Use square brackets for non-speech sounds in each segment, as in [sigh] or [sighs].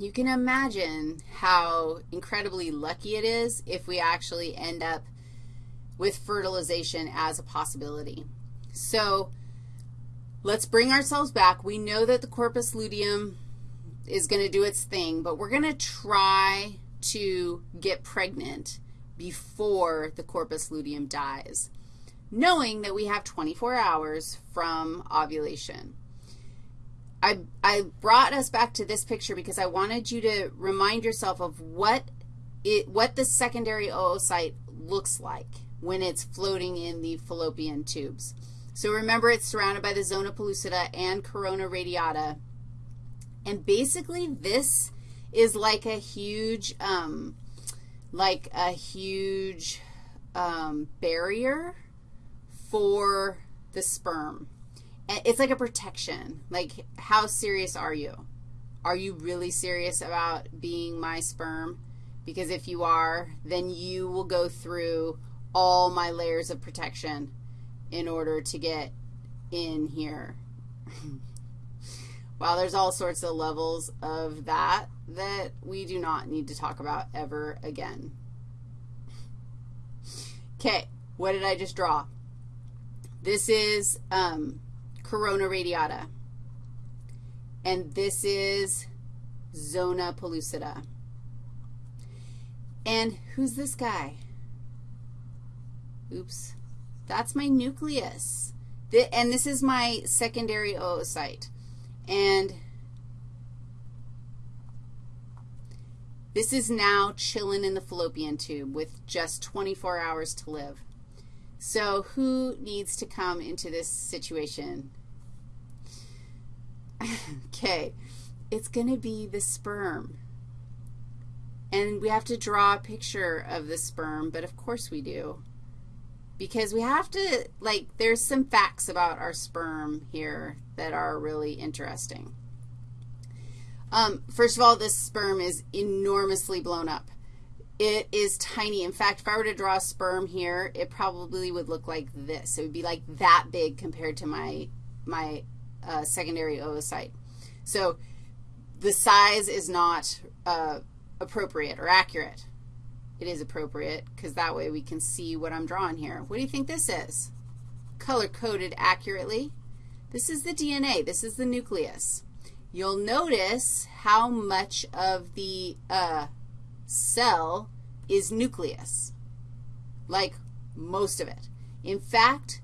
you can imagine how incredibly lucky it is if we actually end up with fertilization as a possibility. So let's bring ourselves back. We know that the corpus luteum is going to do its thing, but we're going to try to get pregnant before the corpus luteum dies, knowing that we have 24 hours from ovulation. I, I brought us back to this picture because I wanted you to remind yourself of what it, what the secondary oocyte looks like when it's floating in the fallopian tubes. So remember it's surrounded by the zona pellucida and corona radiata. And basically this is like a huge, um, like a huge um, barrier for the sperm. It's like a protection. Like, how serious are you? Are you really serious about being my sperm? Because if you are, then you will go through all my layers of protection in order to get in here. [laughs] Well, there's all sorts of levels of that that we do not need to talk about ever again. Okay, what did I just draw? This is um, corona radiata, and this is zona pellucida. And who's this guy? Oops. That's my nucleus. The, and this is my secondary oocyte. And this is now chilling in the fallopian tube with just 24 hours to live. So who needs to come into this situation? Okay, it's going to be the sperm. And we have to draw a picture of the sperm, but of course we do because we have to, like, there's some facts about our sperm here that are really interesting. Um, first of all, this sperm is enormously blown up. It is tiny. In fact, if I were to draw a sperm here, it probably would look like this. It would be like that big compared to my, my uh, secondary oocyte. So the size is not uh, appropriate or accurate it is appropriate because that way we can see what I'm drawing here. What do you think this is? Color-coded accurately. This is the DNA. This is the nucleus. You'll notice how much of the uh, cell is nucleus, like most of it. In fact,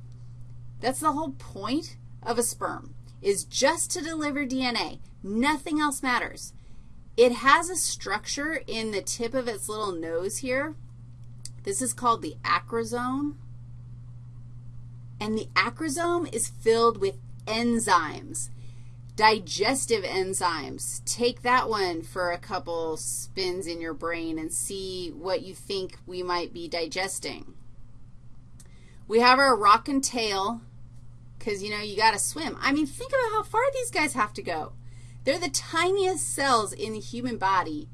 that's the whole point of a sperm, is just to deliver DNA. Nothing else matters. It has a structure in the tip of its little nose here. This is called the acrosome. And the acrosome is filled with enzymes, digestive enzymes. Take that one for a couple spins in your brain and see what you think we might be digesting. We have our rock and tail because, you know, you got to swim. I mean, think about how far these guys have to go. They're the tiniest cells in the human body,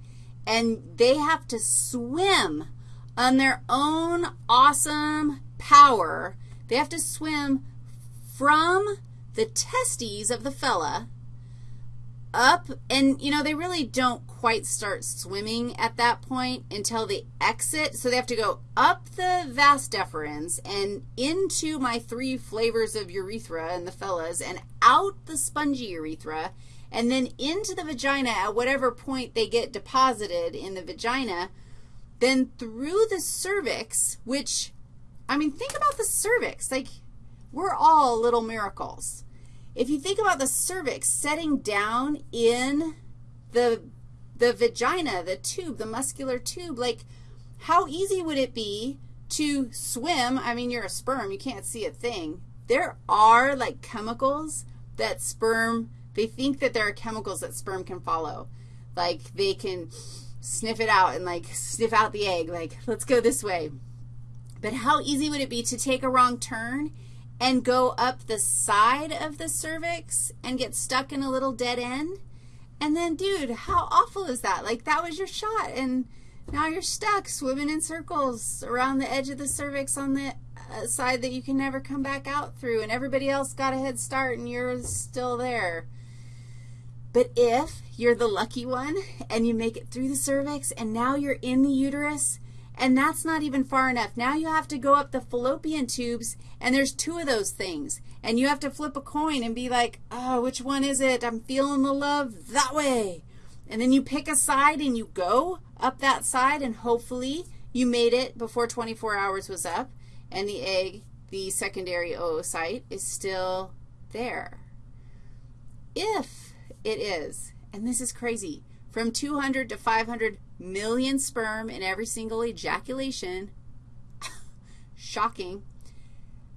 and they have to swim on their own awesome power. They have to swim from the testes of the fella up, and, you know, they really don't quite start swimming at that point until they exit. So they have to go up the vas deferens and into my three flavors of urethra and the fellas and out the spongy urethra and then into the vagina at whatever point they get deposited in the vagina, then through the cervix, which, I mean, think about the cervix. Like, we're all little miracles. If you think about the cervix setting down in the, the vagina, the tube, the muscular tube, like, how easy would it be to swim? I mean, you're a sperm. You can't see a thing. There are, like, chemicals that sperm they think that there are chemicals that sperm can follow. Like they can sniff it out and like sniff out the egg, like let's go this way. But how easy would it be to take a wrong turn and go up the side of the cervix and get stuck in a little dead end? And then, dude, how awful is that? Like that was your shot and now you're stuck swimming in circles around the edge of the cervix on the uh, side that you can never come back out through, and everybody else got a head start and you're still there. But if you're the lucky one and you make it through the cervix and now you're in the uterus, and that's not even far enough. Now you have to go up the fallopian tubes, and there's two of those things. And you have to flip a coin and be like, oh, which one is it? I'm feeling the love that way. And then you pick a side and you go up that side, and hopefully you made it before 24 hours was up, and the egg, the secondary oocyte, is still there. If it is, and this is crazy, from 200 to 500 million sperm in every single ejaculation. [laughs] Shocking.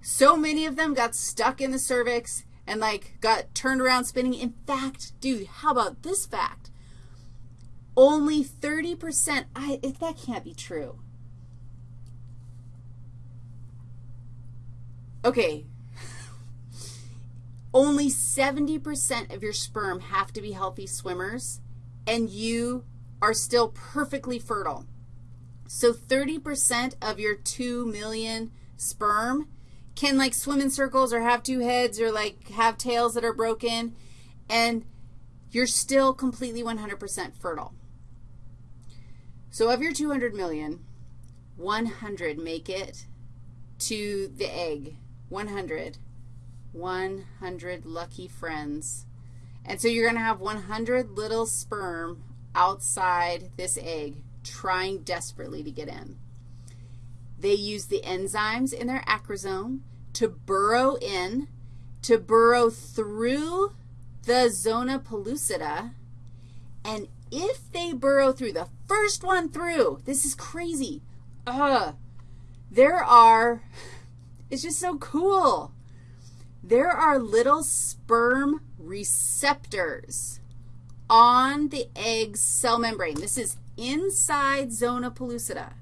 So many of them got stuck in the cervix and like got turned around spinning. In fact, dude, how about this fact? Only 30%, I, that can't be true. Okay, [laughs] only 70% of your sperm have to be healthy swimmers and you are still perfectly fertile. So 30% of your 2 million sperm can like swim in circles or have two heads or like have tails that are broken, and you're still completely 100% fertile. So of your 200 million, 100 make it to the egg. 100. 100 lucky friends. And so you're going to have 100 little sperm outside this egg trying desperately to get in. They use the enzymes in their acrosome to burrow in, to burrow through the zona pellucida, and if they burrow through, the first one through, this is crazy. Uh, there are, [laughs] it's just so cool. There are little sperm receptors on the egg's cell membrane. This is inside zona pellucida.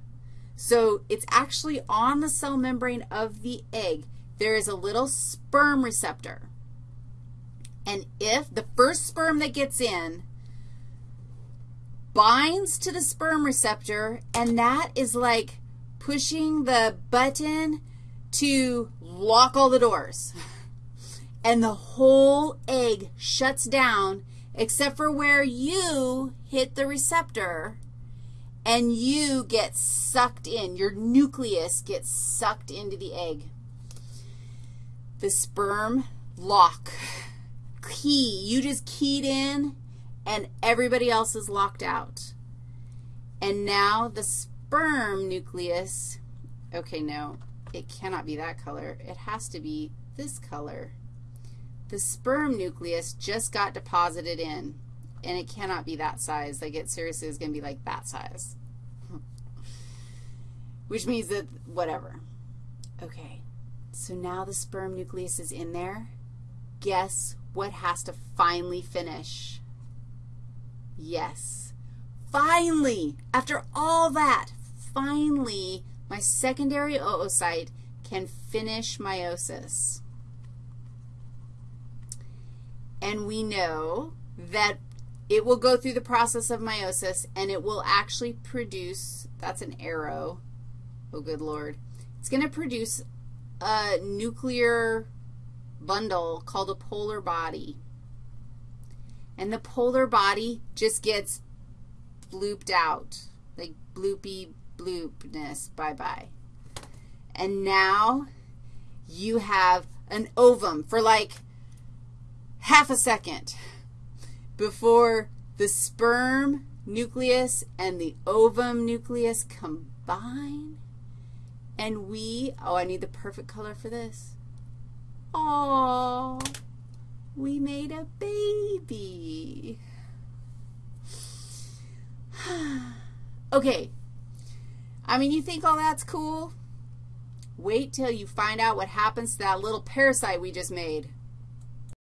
So it's actually on the cell membrane of the egg. There is a little sperm receptor. And if the first sperm that gets in binds to the sperm receptor, and that is like pushing the button to lock all the doors. [laughs] And the whole egg shuts down except for where you hit the receptor and you get sucked in. Your nucleus gets sucked into the egg. The sperm lock key, you just keyed in and everybody else is locked out. And now the sperm nucleus, okay, no, it cannot be that color. It has to be this color the sperm nucleus just got deposited in, and it cannot be that size. Like, it seriously is going to be like that size, which means that whatever. Okay, so now the sperm nucleus is in there. Guess what has to finally finish? Yes. Finally, after all that, finally, my secondary oocyte can finish meiosis. And we know that it will go through the process of meiosis, and it will actually produce, that's an arrow, oh good Lord, it's going to produce a nuclear bundle called a polar body. And the polar body just gets blooped out, like bloopy bloopness, bye-bye. And now you have an ovum for like half a second before the sperm nucleus and the ovum nucleus combine. And we, oh, I need the perfect color for this. Oh, we made a baby. [sighs] okay. I mean, you think all that's cool? Wait till you find out what happens to that little parasite we just made.